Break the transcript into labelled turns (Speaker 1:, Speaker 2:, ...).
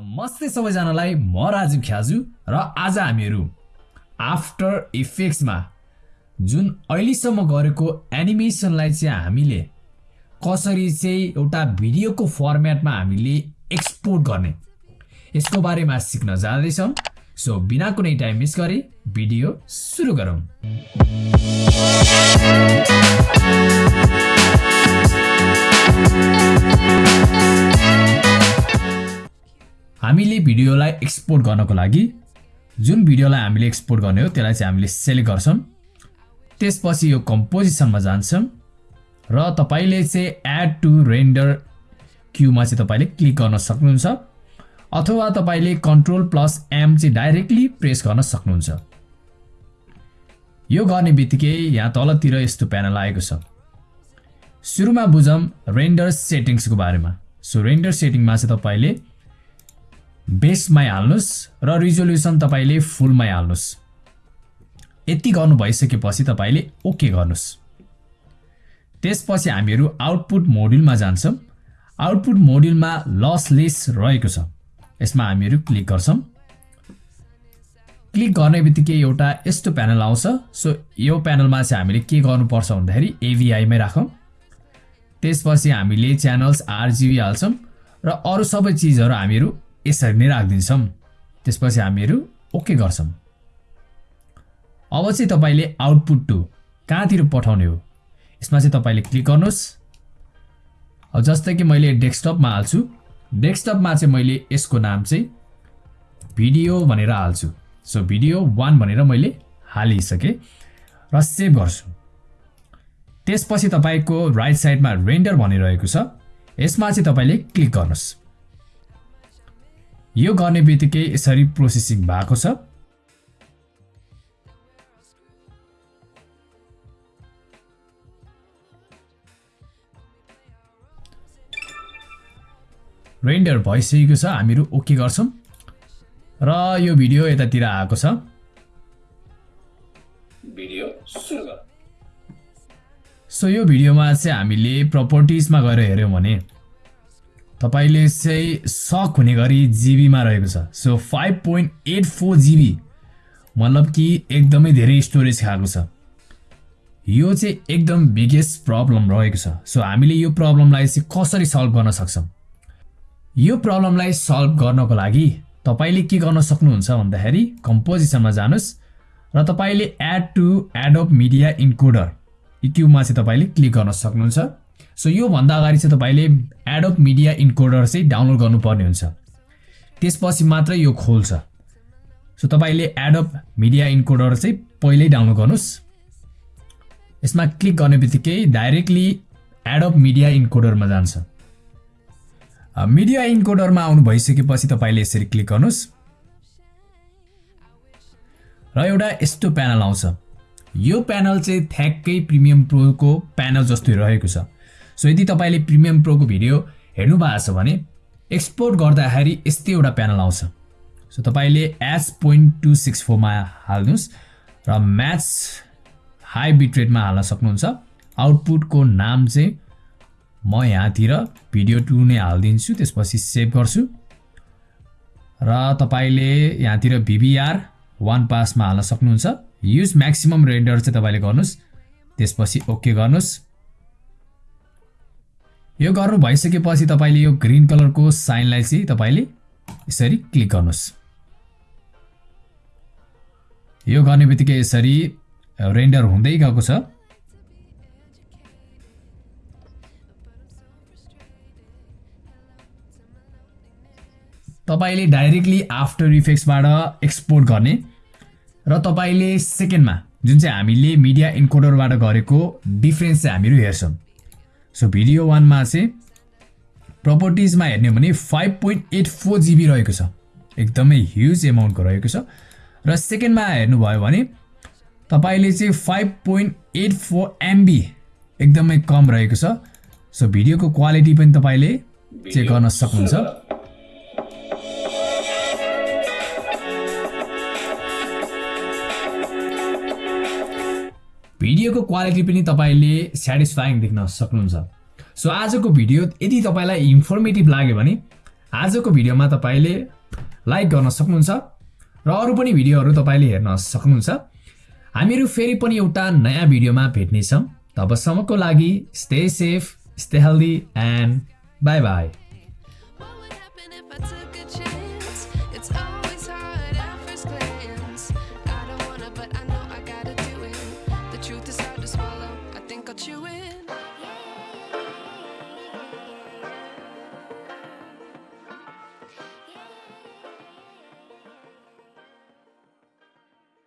Speaker 1: नमस्ते सबैजनालाई म राजीव ख्याजु र आज हामीहरू आफ्टर इफेक्ट्समा जुन अहिलेसम्म गरेको एनिमेसनलाई चाहिँ हामीले कसरी चाहिँ एउटा भिडियोको फर्मेटमा हामीले एक्सपोर्ट गर्ने यसको बारेमा सिक्न जाँदैछौँ। सो बिना कुनै टाइम मिस गरे भिडियो सुरु गरौँ। हामीले भिडियोलाई एक्सपोर्ट गर्नको लागि जुन भिडियोलाई हामीले एक्सपोर्ट गर्ने हो त्यसलाई चाहिँ हामीले सेलेक्ट गर्छौँ। त्यसपछि यो कम्पोजिसनमा जान्छौँ र तपाईँले चाहिँ एड टु रेन्डर क्युमा चाहिँ तपाईँले क्लिक गर्न सक्नुहुन्छ अथवा तपाईँले कन्ट्रोल प्लस एम चाहिँ डाइरेक्टली प्रेस गर्न सक्नुहुन्छ। यो गर्ने बित्तिकै यहाँ तलतिर यस्तो प्यानल आएको छ। सुरुमा बुझौँ रेन्डर सेटिङ्सको बारेमा। सो रेन्डर सेटिङमा चाहिँ तपाईँले बेसमै हाल्नुहोस् र रिजोल्युसन तपाईँले फुलमै हाल्नुहोस्। यति गर्नु भइसकेपछि तपाईँले ओके गर्नुहोस्। त्यसपछि हामीहरू आउटपुट मोड्युलमा जान्छौँ। आउटपुट मोड्युलमा लसलेस रहेको छ। यसमा हामीहरू क्लिक गर्छौँ। क्लिक गर्ने बित्तिकै एउटा यस्तो प्यानल आउँछ। सो यो प्यानलमा चाहिँ हामीले के गर्नुपर्छ भन्दाखेरि एभिआईमै राखौँ। त्यसपछि हामीले च्यानल्स आरजिबी हाल्छौँ। र अरू सबै चिजहरू हामीहरू यसरी नै राखिदिन्छौँ। त्यसपछि हामीहरू ओके गर्छौँ। अब चाहिँ तपाईँले आउटपुट टु कहाँतिर पठाउने हो? यसमा चाहिँ तपाईँले क्लिक गर्नुहोस्। जस्तै कि मैले डेस्कटपमा हाल्छु। डेस्कटपमा चाहिँ मैले यसको नाम चाहिँ भिडियो भनेर हाल्छु। सो भिडियो वान भनेर मैले हालिसकेँ र सेभ गर्छु। त्यसपछि तपाईँको राइट साइडमा रेन्डर भनिरहेको छ। यसमा चाहिँ तपाईँले क्लिक गर्नुहोस्। यो गर्ने बित्तिकै यसरी प्रोसेसिङ भएको छ। रेन्डर भइसकेको छ हामीहरू ओके गर्छौँ। र यो भिडियो यतातिर आएको छ। भिडियो सो यो भिडियोमा चाहिँ हामीले प्रपर्टिजमा गएर हेऱ्यौँ भने तपाईँले चाहिँ सक हुने गरी जिबीमा रहेको छ। So five point eight four GB मतलब कि एकदमै धेरै स्टोरेज खाएको छ। यो चाहिँ एकदम बिगेस्ट प्रब्लम रहेको छ। सो हामीले यो प्रब्लमलाई चाहिँ कसरी सल्भ गर्न सक्छौँ? यो प्रब्लमलाई सल्भ गर्नको लागि तपाईँले के गर्न सक्नुहुन्छ भन्दाखेरि कम्पोजिसनमा जानुहोस् र तपाईँले add to Adobe media encoder इक्युमा चाहिँ तपाईँले क्लिक गर्न सक्नुहुन्छ। सो योभन्दा अगाडि चाहिँ तपाईँले एडअप मिडिया इन्कोडर चाहिँ डाउनलोड गर्नुपर्ने हुन्छ। त्यसपछि मात्रै यो खोल्छ। सो तपाईँले एडअप मिडिया इन्कोडर चाहिँ पहिल्यै डाउनलोड गर्नुहोस्। यसमा क्लिक गर्ने बित्तिकै डाइरेक्टली एडअप मिडिया इन्कोडरमा जान्छ। मिडिया इन्कोडरमा आउनु भइसकेपछि तपाईँले यसरी क्लिक गर्नुहोस्। र एउटा यस्तो प्यानल आउँछ। यो प्यानल चाहिँ ठ्याक्कै प्रिमियम प्रोको प्यानल जस्तै रहेको छ। सो यदि तपाईँले प्रिमियम प्रोको भिडियो हेर्नु भएको छ भने एक्सपोर्ट गर्दाखेरि यस्तै एउटा प्यानल आउँछ। सो तपाईँले एस पोइन्ट टू सिक्स फोरमा हाल्नुहोस् र म्याच हाई बिट्रेटमा हाल्न सक्नुहुन्छ। आउटपुटको नाम चाहिँ म यहाँतिर भिडियो टू नै हालिदिन्छु त्यसपछि सेभ गर्छु। र तपाईँले यहाँतिर भिबिआर वान पासमा हाल्न सक्नुहुन्छ। युज म्याक्सिमम् रेन्डर चाहिँ तपाईँले गर्नुहोस् त्यसपछि ओके गर्नुहोस्। यो गर्नु भइसकेपछि तपाईँले यो ग्रिन कलरको साइनलाई चाहिँ तपाईँले यसरी क्लिक गर्नुहोस्। यो गर्ने बित्तिकै यसरी रेन्डर हुँदै गएको छ। तपाईँले डाइरेक्टली आफ्टर इफेक्ट्सबाट एक्सपोर्ट गर्ने र तपाईँले सेकेन्डमा जुन चाहिँ हामीले मिडिया इन्कोडरबाट गरेको डिफ्रेन्स चाहिँ हामीहरू हेर्छौँ। सो भिडियो वानमा चाहिँ प्रपर्टिजमा हेर्ने हो भने five point eight four GB रहेको छ। एकदमै ह्युज एमाउन्टको रहेको छ। र सेकेन्डमा हेर्नुभयो भने तपाईँले चाहिँ five point eight four MB एकदमै कम रहेको छ। सो भिडियोको क्वालिटी पनि तपाईँले चेक गर्न सक्नुहुन्छ। भिडियोको क्वालिटी पनि तपाईँले सेटिस्फाइङ देख्न सक्नुहुन्छ। सो आजको भिडियो यदि तपाईँलाई इन्फर्मेटिभ लाग्यो भने आजको भिडियोमा तपाईँले लाइक गर्न सक्नुहुन्छ र अरू पनि भिडियोहरू तपाईँले हेर्न सक्नुहुन्छ। हामीहरू फेरि पनि एउटा नयाँ भिडियोमा भेट्नेछौँ। तबसम्मको लागि stay safe stay healthy and bye bye